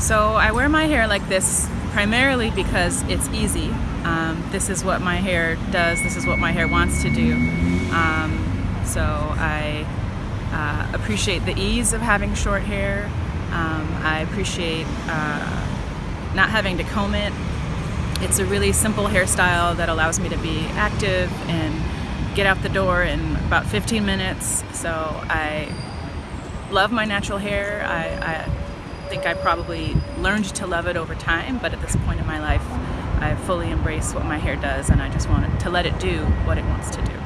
So I wear my hair like this primarily because it's easy. Um, this is what my hair does, this is what my hair wants to do. Um, so I uh, appreciate the ease of having short hair. Um, I appreciate uh, not having to comb it. It's a really simple hairstyle that allows me to be active and get out the door in about 15 minutes. So I love my natural hair. I, I think I probably learned to love it over time, but at this point in my life, I fully embrace what my hair does and I just want to let it do what it wants to do.